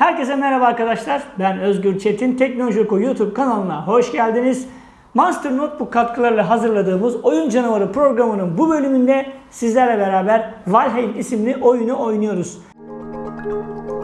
Herkese merhaba arkadaşlar. Ben Özgür Çetin. Teknoloji Oku YouTube kanalına hoş geldiniz. Monster Notebook katkılarıyla hazırladığımız Oyun Canavarı programının bu bölümünde sizlerle beraber Valheim isimli oyunu oynuyoruz. Geçtiğimiz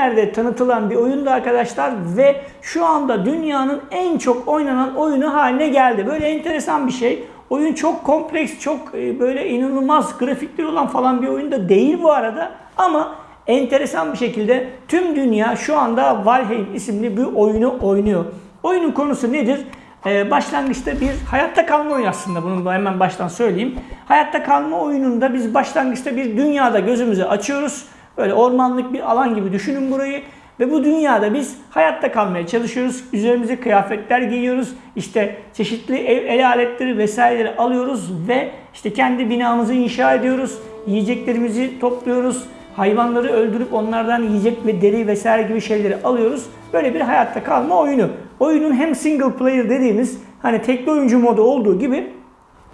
günlerde tanıtılan bir oyundu arkadaşlar ve şu anda dünyanın en çok oynanan oyunu haline geldi. Böyle enteresan bir şey. Oyun çok kompleks, çok e, böyle inanılmaz grafikleri olan falan bir oyun da değil bu arada. Ama enteresan bir şekilde tüm dünya şu anda Valheim isimli bir oyunu oynuyor. Oyunun konusu nedir? Ee, başlangıçta bir hayatta kalma oyunu aslında bunu da hemen baştan söyleyeyim. Hayatta kalma oyununda biz başlangıçta bir dünyada gözümüzü açıyoruz. Böyle ormanlık bir alan gibi düşünün burayı. Ve bu dünyada biz hayatta kalmaya çalışıyoruz. Üzerimize kıyafetler giyiyoruz. İşte çeşitli ev el aletleri vesaireleri alıyoruz ve işte kendi binamızı inşa ediyoruz. Yiyeceklerimizi topluyoruz. Hayvanları öldürüp onlardan yiyecek ve deri vesaire gibi şeyleri alıyoruz. Böyle bir hayatta kalma oyunu. Oyunun hem single player dediğimiz hani tekli oyuncu modu olduğu gibi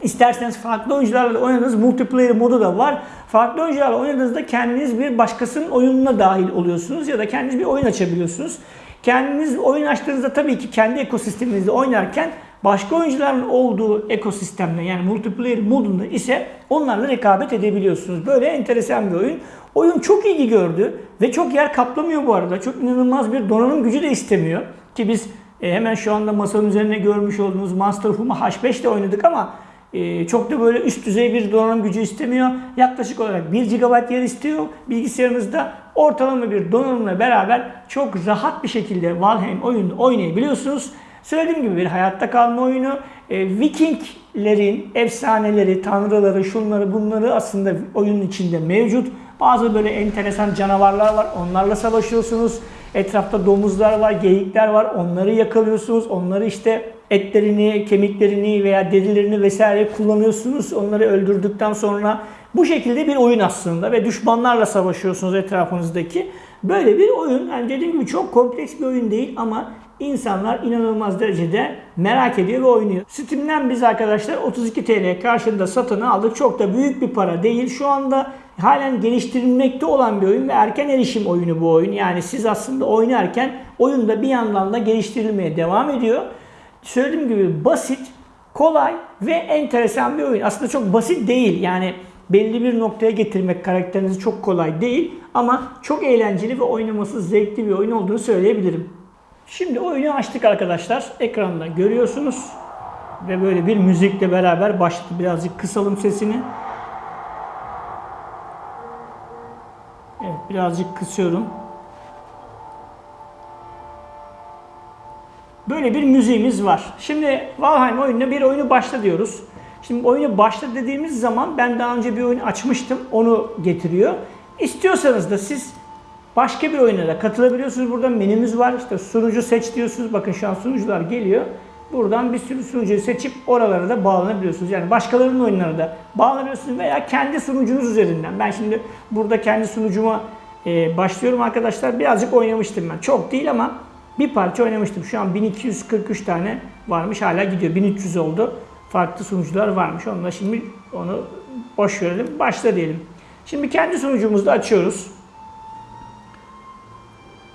İsterseniz farklı oyuncularla oynadığınız multiplayer modu da var. Farklı oyuncularla oynadığınızda kendiniz bir başkasının oyununa dahil oluyorsunuz ya da kendiniz bir oyun açabiliyorsunuz. Kendiniz oyun açtığınızda tabii ki kendi ekosisteminizde oynarken başka oyuncuların olduğu ekosistemde yani multiplayer modunda ise onlarla rekabet edebiliyorsunuz. Böyle enteresan bir oyun. Oyun çok ilgi gördü ve çok yer kaplamıyor bu arada. Çok inanılmaz bir donanım gücü de istemiyor. Ki biz e, hemen şu anda masanın üzerinde görmüş olduğunuz Monster Huma H5 ile oynadık ama ee, çok da böyle üst düzey bir donanım gücü istemiyor. Yaklaşık olarak 1 GB yer istiyor bilgisayarınızda. Ortalama bir donanımla beraber çok rahat bir şekilde Valheim oyunu oynayabiliyorsunuz. Söylediğim gibi bir hayatta kalma oyunu. E, Vikinglerin efsaneleri, tanrıları, şunları bunları aslında oyunun içinde mevcut. Bazı böyle enteresan canavarlar var. Onlarla savaşıyorsunuz. Etrafta domuzlar var, geyikler var. Onları yakalıyorsunuz. Onları işte etlerini, kemiklerini veya derilerini vesaire kullanıyorsunuz. Onları öldürdükten sonra bu şekilde bir oyun aslında ve düşmanlarla savaşıyorsunuz etrafınızdaki. Böyle bir oyun. Yani dediğim gibi çok kompleks bir oyun değil ama insanlar inanılmaz derecede merak ediyor ve oynuyor. Steam'den biz arkadaşlar 32 TL karşılığında satın aldık. Çok da büyük bir para değil. Şu anda halen geliştirilmekte olan bir oyun ve erken erişim oyunu bu oyun. Yani siz aslında oynarken oyun da bir yandan da geliştirilmeye devam ediyor. Söylediğim gibi basit, kolay ve enteresan bir oyun. Aslında çok basit değil. Yani belli bir noktaya getirmek karakterinizi çok kolay değil ama çok eğlenceli ve oynaması zevkli bir oyun olduğunu söyleyebilirim. Şimdi oyunu açtık arkadaşlar. Ekranda görüyorsunuz. Ve böyle bir müzikle beraber başladı. Birazcık kısalım sesini. Evet birazcık kısıyorum. Böyle bir müziğimiz var. Şimdi Valheim oyununa bir oyunu başla diyoruz. Şimdi oyunu başla dediğimiz zaman ben daha önce bir oyun açmıştım. Onu getiriyor. İstiyorsanız da siz başka bir oyuna da katılabiliyorsunuz. Burada menümüz var. İşte sunucu seç diyorsunuz. Bakın şu an sunucular geliyor. Buradan bir sürü sunucuyu seçip oralara da bağlanabiliyorsunuz. Yani başkalarının oyunlarına da bağlanabiliyorsunuz veya kendi sunucunuz üzerinden. Ben şimdi burada kendi sunucuma e, başlıyorum arkadaşlar. Birazcık oynamıştım ben. Çok değil ama bir parça oynamıştım. Şu an 1243 tane varmış. Hala gidiyor. 1300 oldu. Farklı sunucular varmış. Onunla şimdi onu boş verelim. Başla diyelim. Şimdi kendi sunucumuzu da açıyoruz.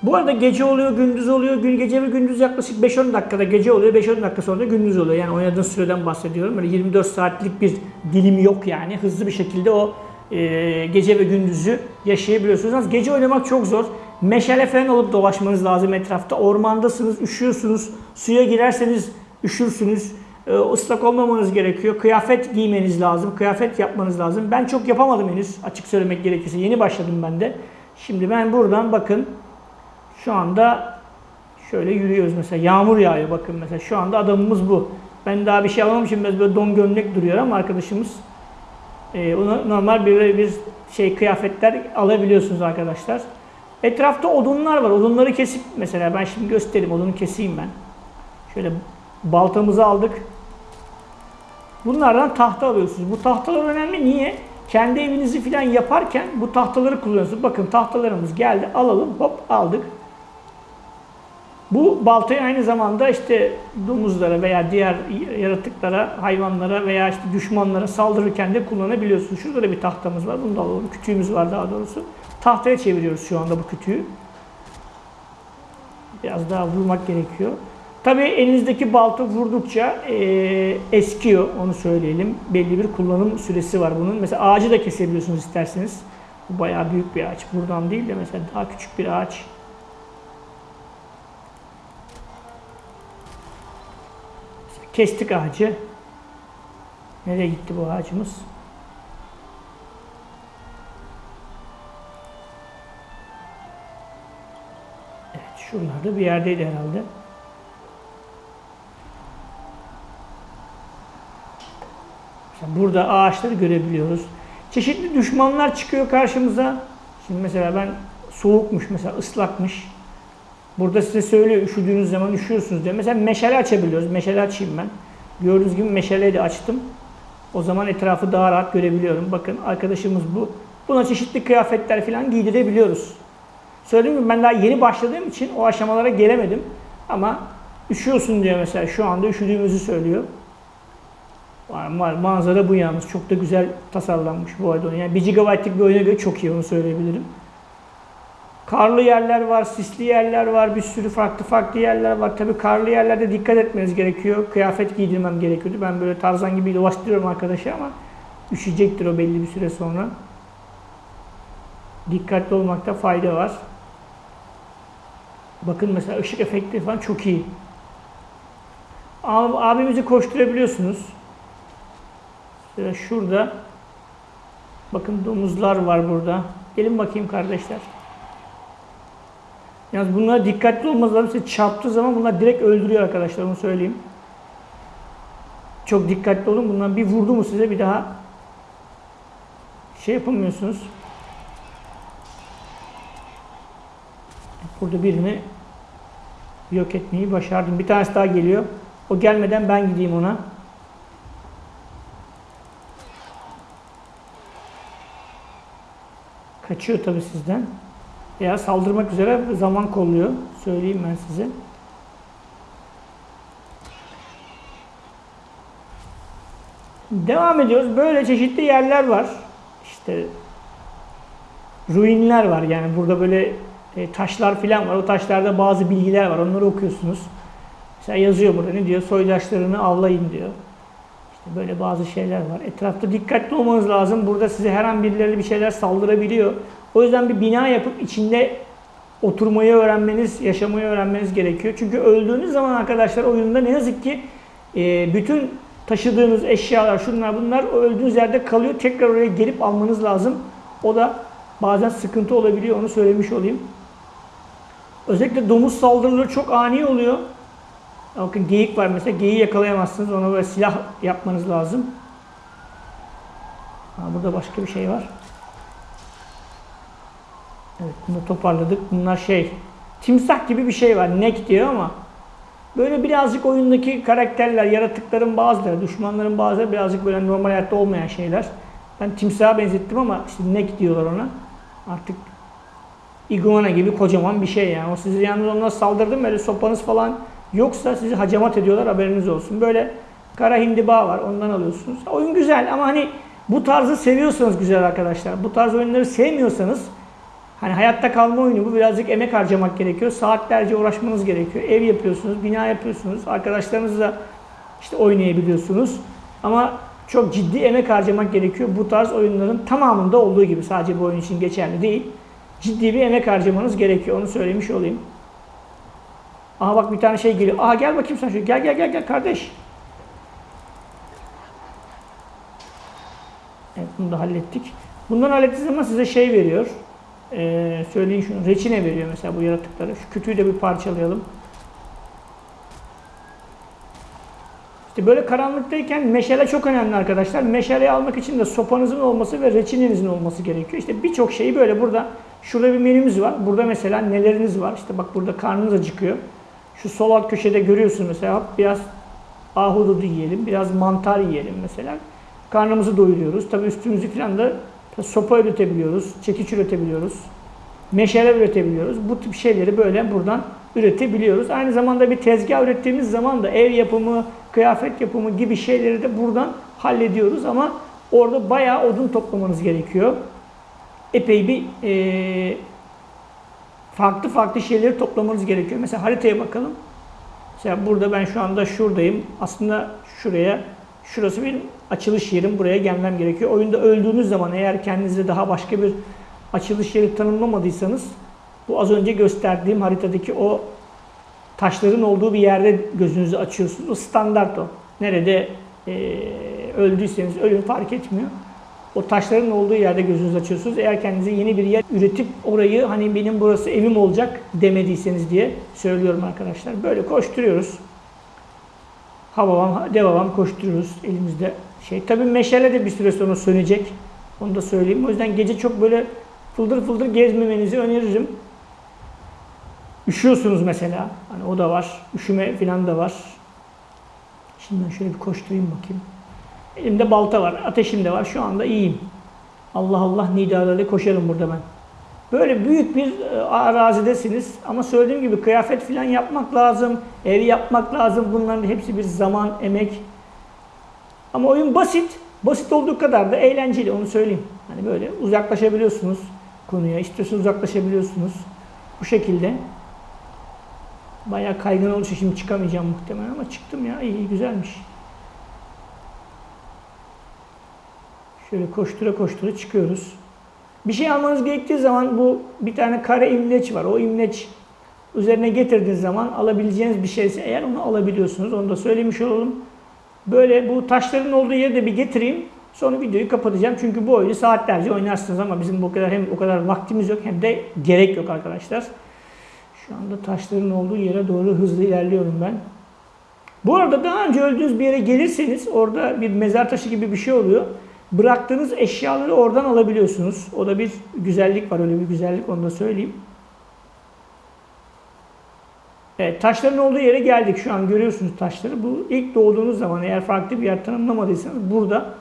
Bu arada gece oluyor, gündüz oluyor. Gün gece ve gündüz yaklaşık 5-10 dakikada gece oluyor. 5-10 dakika sonra gündüz oluyor. Yani oynadığın süreden bahsediyorum. Böyle 24 saatlik bir dilim yok yani. Hızlı bir şekilde o e, gece ve gündüzü yaşayabiliyorsunuz. Gece oynamak çok zor. Meşale falan olup dolaşmanız lazım etrafta. Ormandasınız, üşüyorsunuz. Suya girerseniz üşürsünüz. E, ıslak olmamanız gerekiyor. Kıyafet giymeniz lazım. Kıyafet yapmanız lazım. Ben çok yapamadım henüz açık söylemek gerekirse. Yeni başladım ben de. Şimdi ben buradan bakın şu anda şöyle yürüyoruz mesela. Yağmur yağıyor bakın mesela. Şu anda adamımız bu. Ben daha bir şey alamamışım. Biraz böyle don gömlek duruyor ama arkadaşımız e, ona normal bir, bir şey kıyafetler alabiliyorsunuz arkadaşlar. Etrafta odunlar var. Odunları kesip mesela ben şimdi göstereyim. Odunu keseyim ben. Şöyle baltamızı aldık. Bunlardan tahta alıyorsunuz. Bu tahtalar önemli. Niye? Kendi evinizi falan yaparken bu tahtaları kullanıyorsunuz. Bakın tahtalarımız geldi. Alalım. Hop aldık. Bu baltayı aynı zamanda işte domuzlara veya diğer yaratıklara, hayvanlara veya işte düşmanlara saldırırken de kullanabiliyorsunuz. Şurada da bir tahtamız var. Bunu da alalım. Kütüğümüz var daha doğrusu. Tahtaya çeviriyoruz şu anda bu kütüğü. Biraz daha vurmak gerekiyor. Tabii elinizdeki balta vurdukça e, eskiyor onu söyleyelim. Belli bir kullanım süresi var bunun. Mesela ağacı da kesebiliyorsunuz isterseniz. Bu bayağı büyük bir ağaç. Buradan değil de mesela daha küçük bir ağaç. Kestik ağacı. Nereye gitti bu ağacımız? Şuralarda bir yerdeydi herhalde. Mesela burada ağaçları görebiliyoruz. Çeşitli düşmanlar çıkıyor karşımıza. Şimdi mesela ben soğukmuş mesela ıslakmış. Burada size söylüyor üşüdüğünüz zaman üşüyorsunuz diye. Mesela meşale açabiliyoruz. Meşale açayım ben. Gördüğünüz gibi meşaleyi de açtım. O zaman etrafı daha rahat görebiliyorum. Bakın arkadaşımız bu. Buna çeşitli kıyafetler falan giydirebiliyoruz. Söylediğim gibi ben daha yeni başladığım için o aşamalara gelemedim. Ama üşüyorsun diyor mesela. Şu anda üşüdüğümüzü söylüyor. Var, manzara bu yalnız. Çok da güzel tasarlanmış bu arada. Yani 1 GB'lık bir oyuna göre çok iyi onu söyleyebilirim. Karlı yerler var, sisli yerler var, bir sürü farklı farklı yerler var. Tabii karlı yerlerde dikkat etmeniz gerekiyor. Kıyafet giydirmem gerekiyordu. Ben böyle tarzan gibi dolaştırıyorum arkadaşı ama üşüyecektir o belli bir süre sonra. Dikkatli olmakta fayda var. Bakın mesela ışık efekti falan çok iyi. Abimizi koşturabiliyorsunuz. Mesela şurada bakın domuzlar var burada. Gelin bakayım kardeşler. Yalnız bunlara dikkatli olmanız lazım. Size çarptığı zaman bunlar direkt öldürüyor arkadaşlar onu söyleyeyim. Çok dikkatli olun. Bundan bir vurdu mu size bir daha şey yapamıyorsunuz. Burada birini yok etmeyi başardım. Bir tanesi daha geliyor. O gelmeden ben gideyim ona. Kaçıyor tabi sizden. Veya saldırmak üzere zaman kolluyor. Söyleyeyim ben size. Devam ediyoruz. Böyle çeşitli yerler var. İşte ruinler var. Yani burada böyle e, taşlar falan var. O taşlarda bazı bilgiler var. Onları okuyorsunuz. Mesela yazıyor burada ne diyor? Soydaşlarını avlayın diyor. İşte böyle bazı şeyler var. Etrafta dikkatli olmanız lazım. Burada size her an birileri bir şeyler saldırabiliyor. O yüzden bir bina yapıp içinde oturmayı öğrenmeniz, yaşamayı öğrenmeniz gerekiyor. Çünkü öldüğünüz zaman arkadaşlar oyunda ne yazık ki e, bütün taşıdığınız eşyalar, şunlar bunlar o öldüğünüz yerde kalıyor. Tekrar oraya gelip almanız lazım. O da bazen sıkıntı olabiliyor. Onu söylemiş olayım. Özellikle domuz saldırıları çok ani oluyor. Bakın geyik var mesela. Geyiği yakalayamazsınız. Ona böyle silah yapmanız lazım. Ha, burada başka bir şey var. Evet bunu toparladık. Bunlar şey timsah gibi bir şey var. Nek diyor ama böyle birazcık oyundaki karakterler, yaratıkların bazıları, düşmanların bazıları birazcık böyle normal hayatta olmayan şeyler. Ben timsaha benzettim ama işte nek diyorlar ona. Artık iguana gibi kocaman bir şey yani. O sizi yalnız onlara saldırdı böyle sopanız falan yoksa sizi hacamat ediyorlar haberiniz olsun. Böyle kara hindiba var ondan alıyorsunuz. Oyun güzel ama hani bu tarzı seviyorsanız güzel arkadaşlar. Bu tarz oyunları sevmiyorsanız Hani hayatta kalma oyunu bu birazcık emek harcamak gerekiyor. Saatlerce uğraşmanız gerekiyor. Ev yapıyorsunuz, bina yapıyorsunuz. Arkadaşlarınızla işte oynayabiliyorsunuz. Ama çok ciddi emek harcamak gerekiyor. Bu tarz oyunların tamamında olduğu gibi sadece bu oyun için geçerli değil. Ciddi bir emek harcamanız gerekiyor. Onu söylemiş olayım. Aha bak bir tane şey geliyor. Aha gel bakayım sen şu. Gel gel gel gel kardeş. Evet bunu da hallettik. Bundan hallettiğiniz zaman size şey veriyor e, söyleyin şunu, reçine veriyor mesela bu yaratıklara. Şu kütüğü de bir parçalayalım. İşte böyle karanlıktayken meşale çok önemli arkadaşlar. Meşaleyi almak için de sopanızın olması ve reçinenizin olması gerekiyor. İşte birçok şeyi böyle burada, şurada bir menümüz var. Burada mesela neleriniz var? İşte bak burada karnınız acıkıyor. Şu sol alt köşede görüyorsunuz mesela biraz ahududu yiyelim, biraz mantar yiyelim mesela. Karnımızı doyuruyoruz. Tabii üstümüzü falan da sopa üretebiliyoruz, çekiç üretebiliyoruz, meşale üretebiliyoruz. Bu tip şeyleri böyle buradan üretebiliyoruz. Aynı zamanda bir tezgah ürettiğimiz zaman da ev yapımı, kıyafet yapımı gibi şeyleri de buradan hallediyoruz ama orada bayağı odun toplamanız gerekiyor. Epey bir e, farklı farklı şeyleri toplamanız gerekiyor. Mesela haritaya bakalım. Mesela burada ben şu anda şuradayım. Aslında şuraya, şurası benim açılış yerim. Buraya gelmem gerekiyor. Oyunda öldüğünüz zaman eğer kendinize daha başka bir açılış yeri tanımlamadıysanız bu az önce gösterdiğim haritadaki o taşların olduğu bir yerde gözünüzü açıyorsunuz. O standart o. Nerede e, öldüyseniz ölün fark etmiyor. O taşların olduğu yerde gözünüzü açıyorsunuz. Eğer kendinize yeni bir yer üretip orayı hani benim burası evim olacak demediyseniz diye söylüyorum arkadaşlar. Böyle koşturuyoruz. Havavam, devavam koşturuyoruz elimizde şey. Tabii meşale de bir süre sonra sönecek. Onu da söyleyeyim. O yüzden gece çok böyle fıldır fıldır gezmemenizi öneririm. Üşüyorsunuz mesela. Hani o da var. Üşüme falan da var. Şimdi ben şöyle bir koşturayım bakayım. Elimde balta var, ateşim de var. Şu anda iyiyim. Allah Allah nidalarıyla koşarım burada ben. Böyle büyük bir e, arazidesiniz ama söylediğim gibi kıyafet falan yapmak lazım, ev yapmak lazım. Bunların hepsi bir zaman, emek. Ama oyun basit. Basit olduğu kadar da eğlenceli onu söyleyeyim. Hani böyle uzaklaşabiliyorsunuz konuya. İstiyorsanız uzaklaşabiliyorsunuz. Bu şekilde. Bayağı kaygan oluşu şimdi çıkamayacağım muhtemelen ama çıktım ya. İyi güzelmiş. Şöyle koştura koştura çıkıyoruz. Bir şey almanız gerektiği zaman bu bir tane kare imleç var. O imleç üzerine getirdiğiniz zaman alabileceğiniz bir şeyse eğer onu alabiliyorsunuz. Onu da söylemiş olalım. Böyle bu taşların olduğu yeri de bir getireyim. Sonra videoyu kapatacağım. Çünkü bu oyunu saatlerce oynarsınız ama bizim bu kadar hem o kadar vaktimiz yok hem de gerek yok arkadaşlar. Şu anda taşların olduğu yere doğru hızlı ilerliyorum ben. Bu arada daha önce öldüğünüz bir yere gelirseniz orada bir mezar taşı gibi bir şey oluyor. Bıraktığınız eşyaları oradan alabiliyorsunuz. O da bir güzellik var. Öyle bir güzellik onu da söyleyeyim. Evet, taşların olduğu yere geldik. Şu an görüyorsunuz taşları. Bu ilk doğduğunuz zaman eğer farklı bir yer tanımlamadıysanız burada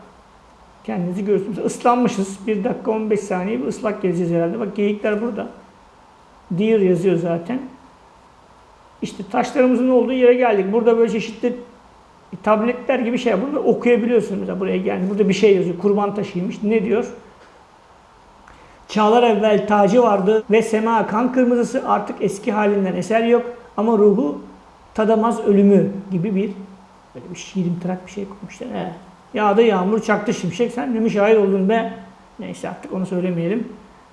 kendinizi görürsünüz. Islanmışız. 1 dakika 15 saniye bir ıslak gezeceğiz herhalde. Bak geyikler burada. Deer yazıyor zaten. İşte taşlarımızın olduğu yere geldik. Burada böyle çeşitli tabletler gibi şey. Burada okuyabiliyorsunuz. Mesela buraya geldi. Burada bir şey yazıyor. Kurban taşıymış. Ne diyor? Çağlar evvel tacı vardı ve sema kan kırmızısı artık eski halinden eser yok ama ruhu tadamaz ölümü gibi bir böyle bir şiirimtırak bir şey koymuşlar. He. Yağdı yağmur çaktı şimşek sen de mi şahit oldun be? Neyse artık onu söylemeyelim.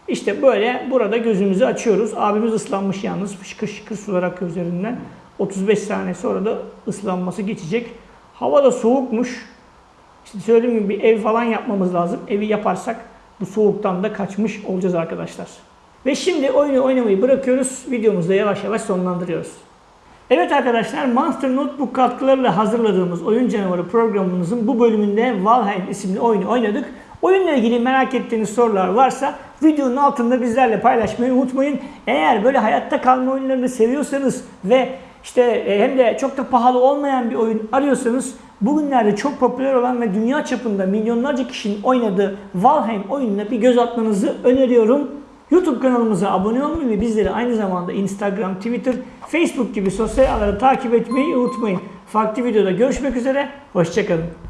İşte böyle burada gözümüzü açıyoruz. Abimiz ıslanmış yalnız. Şıkır şıkır sular akıyor üzerinden. 35 saniye sonra da ıslanması geçecek. Hava da soğukmuş. İşte söylediğim gibi bir ev falan yapmamız lazım. Evi yaparsak bu soğuktan da kaçmış olacağız arkadaşlar. Ve şimdi oyunu oynamayı bırakıyoruz. Videomuzu da yavaş yavaş sonlandırıyoruz. Evet arkadaşlar Monster Notebook katkılarıyla hazırladığımız Oyun Canavarı programımızın bu bölümünde Valheim isimli oyunu oynadık. Oyunla ilgili merak ettiğiniz sorular varsa videonun altında bizlerle paylaşmayı unutmayın. Eğer böyle hayatta kalma oyunlarını seviyorsanız ve işte e, hem de çok da pahalı olmayan bir oyun arıyorsanız bugünlerde çok popüler olan ve dünya çapında milyonlarca kişinin oynadığı Valheim oyununa bir göz atmanızı öneriyorum. YouTube kanalımıza abone olmayı ve bizleri aynı zamanda Instagram, Twitter, Facebook gibi sosyal ağları takip etmeyi unutmayın. Farklı videoda görüşmek üzere, hoşçakalın.